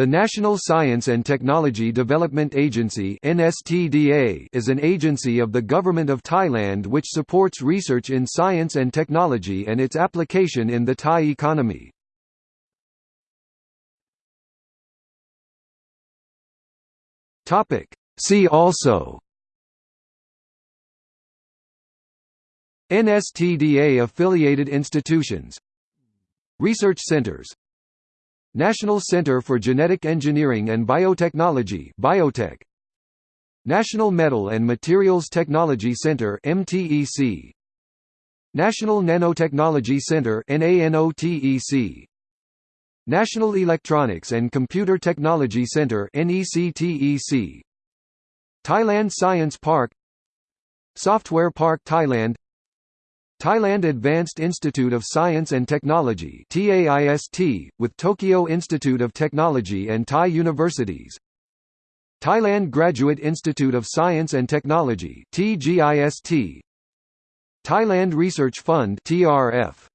The National Science and Technology Development Agency is an agency of the Government of Thailand which supports research in science and technology and its application in the Thai economy. See also NSTDA affiliated institutions Research centers National Center for Genetic Engineering and Biotechnology BIOTEC. National Metal and Materials Technology Center MTEC National Nanotechnology Center NANOTEC National Electronics and Computer Technology Center NECTEC Thailand Science Park. Software Park Thailand Thailand Advanced Institute of Science and Technology TAIST, with Tokyo Institute of Technology and Thai universities. Thailand Graduate Institute of Science and Technology TGIST Thailand Research Fund TRF